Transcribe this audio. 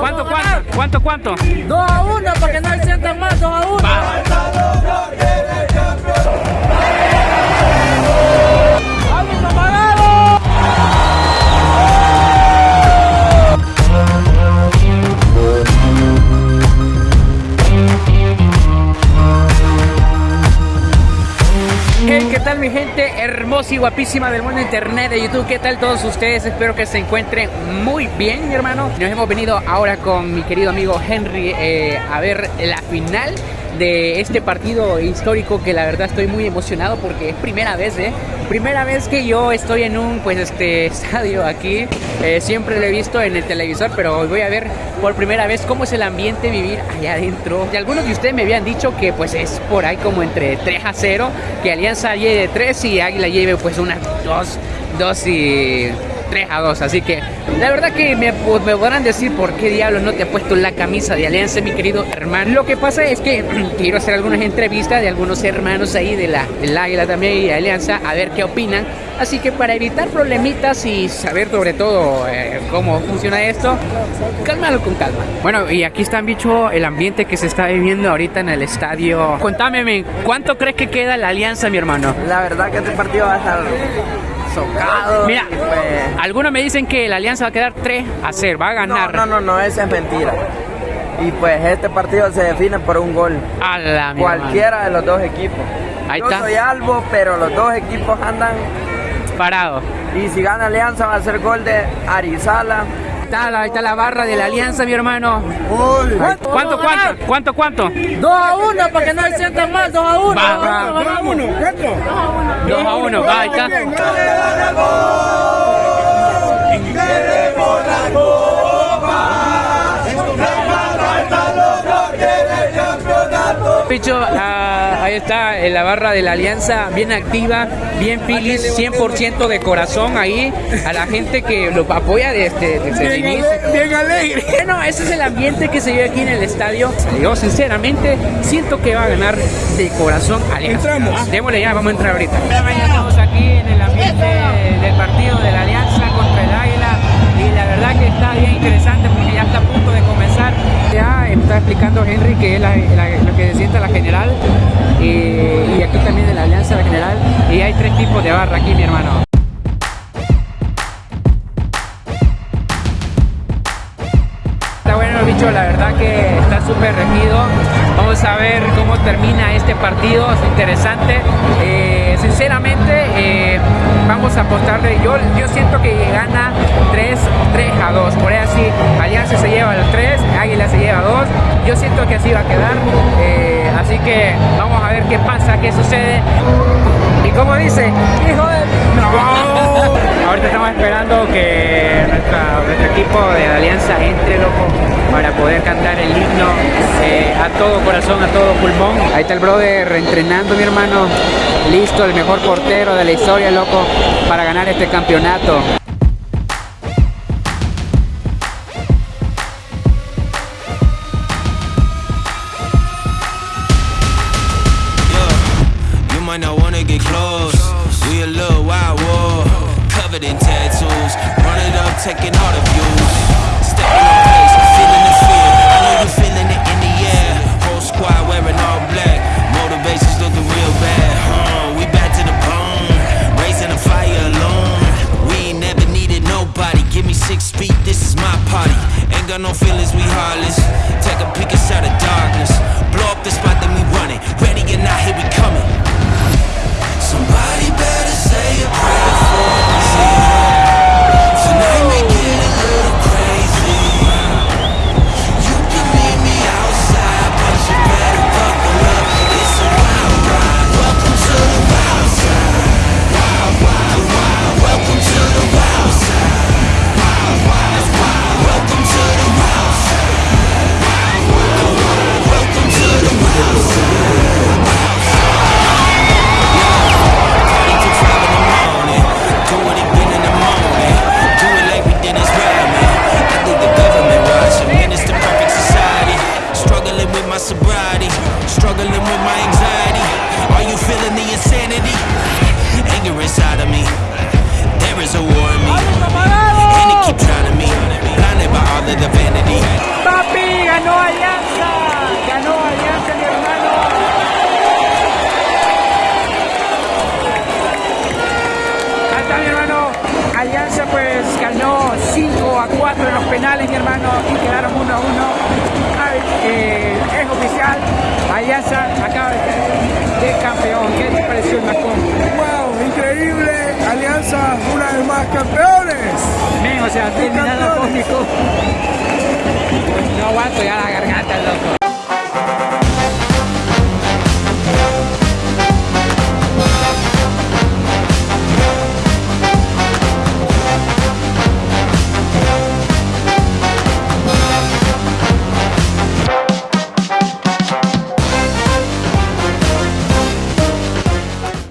¿Cuánto, cuánto? ¿Cuánto, cuánto? 2 a 1 para que no se sientan más, 2 a 1. ¿Qué tal mi gente hermosa y guapísima del mundo internet de YouTube? ¿Qué tal todos ustedes? Espero que se encuentren muy bien, mi hermano. Nos hemos venido ahora con mi querido amigo Henry eh, a ver la final de este partido histórico que la verdad estoy muy emocionado porque es primera vez, ¿eh? Primera vez que yo estoy en un pues este estadio aquí. Eh, siempre lo he visto en el televisor, pero hoy voy a ver por primera vez cómo es el ambiente vivir allá adentro. Y algunos de ustedes me habían dicho que pues es por ahí como entre 3 a 0, que Alianza lleve 3 y Águila lleve pues unas 2, 2 y 3 a 2. Así que la verdad que me, pues, me podrán decir por qué diablos no te he puesto la camisa de Alianza, mi querido hermano. Lo que pasa es que quiero hacer algunas entrevistas de algunos hermanos ahí de la, del Águila también y de Alianza, a ver qué opinan. Así que para evitar problemitas y saber sobre todo eh, cómo funciona esto, cálmalo con calma. Bueno, y aquí está, bicho, el ambiente que se está viviendo ahorita en el estadio. Contame, ¿cuánto crees que queda la Alianza, mi hermano? La verdad que este partido va a estar socado. Mira, pues- algunos me dicen que la Alianza va a quedar 3 a 0, va a no, ganar. no, no, no, esa es mentira. Y pues este partido se define por un gol. A la Cualquiera de los dos equipos. Ahí Yo está. soy Albo, pero los dos equipos andan. hermano. Parado. Y si gana Alianza va a ser gol de Arizala. Está ahí está la barra de la Alianza, mi hermano. ¿Cuánto, cuánto? ¿Cuánto, cuánto? 2 a 1 para que no se sientan más, 2 a 1. Va, va. 2 a 1, va, ahí está. Picho, ah, ahí está en la barra de la Alianza, bien activa, bien filis, 100% de corazón ahí, a la gente que lo apoya desde, desde el inicio. Bien alegre. Bueno, ese es el ambiente que se vive aquí en el estadio. Yo sinceramente siento que va a ganar de corazón Alianza. Entramos. Démosle ya, vamos a entrar ahorita. Estamos aquí en el ambiente del partido de la Alianza contra el Águila y la verdad que está bien interesante porque Está explicando Henry que es lo que se siente la general y, aquí también de la Alianza la general y hay tres tipos de barra aquí mi hermano. Está bueno bicho, la verdad que está súper regido. Vamos a ver cómo termina este partido, es interesante. Eh, sinceramente, eh, vamos a apostarle. Yo, yo siento que gana 3, 3 a 2. Por ahí así, Alianza se lleva el 3, Águila se lleva 2. Yo siento que así va a quedar. Eh, así que vamos a ver qué pasa, qué sucede. Y como dice, hijo de... Ahorita estamos esperando que nuestro equipo de la Alianza entre, loco, para poder cantar el himno eh, a todo corazón, a todo pulmón. Ahí está el brother entrenando, mi hermano. Listo, el mejor portero de la historia, loco, para ganar este campeonato. Might not wanna get close. We a little wild war, covered in tattoos. Run it up, taking all the views. Stepping on pace, feeling the fear. I know you feeling it in the air. Whole squad wearing all black. Motivations looking real bad. Huh, we back to the bone, raising the fire alone. We ain't never needed nobody. Give me six feet, this is my party. Ain't got no feelings, sobriety. Struggling with my anxiety. Are you feeling the insanity? Anger inside of me. There is a war in me. And it keep trying to me. Blinded by all of the vanity. Papi, ganó Alianza. Ganó Alianza, mi hermano. Ahí está mi hermano. Alianza pues ganó. a 4 en los penales, mi hermano, y quedaron 1 a 1. Eh, es oficial, Alianza acaba de ser campeón. ¿Qué te pareció el Macón? ¡Wow! Increíble, Alianza una vez más campeones. Men, o sea, terminando cósmico. No aguanto, ya la